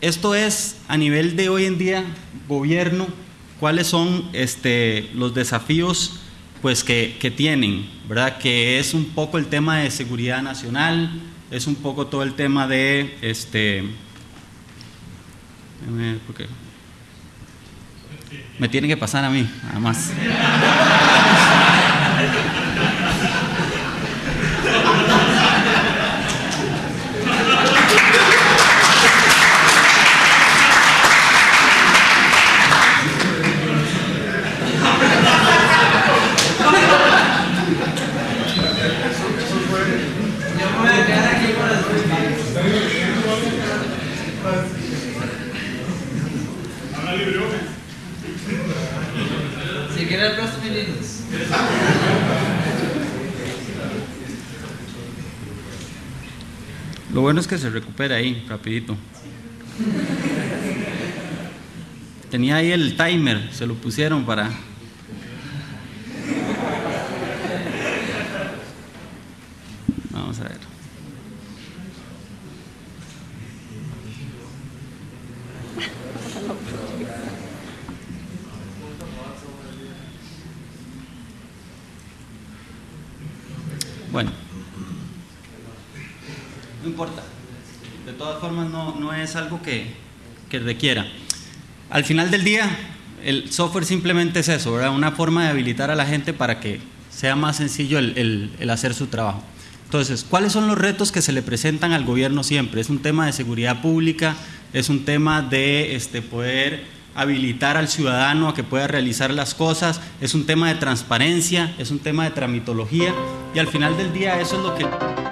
esto es a nivel de hoy en día, gobierno, cuáles son este, los desafíos pues, que, que tienen, ¿verdad? Que es un poco el tema de seguridad nacional, es un poco todo el tema de este me tiene que pasar a mí, además. Lo bueno es que se recupera ahí, rapidito. Tenía ahí el timer, se lo pusieron para... Vamos a ver. Bueno. No importa. De todas formas, no, es algo que, requiera. Al final del día, el software simplemente es eso, ¿verdad? Una forma de habilitar a la gente para que sea más sencillo el, hacer su trabajo. Entonces, ¿cuáles son los retos que se le presentan al gobierno siempre? Es un tema de seguridad pública, es un tema de este, poder habilitar al ciudadano a que pueda realizar las cosas, es un tema de transparencia, es un tema de tramitología y al final del día eso es lo que...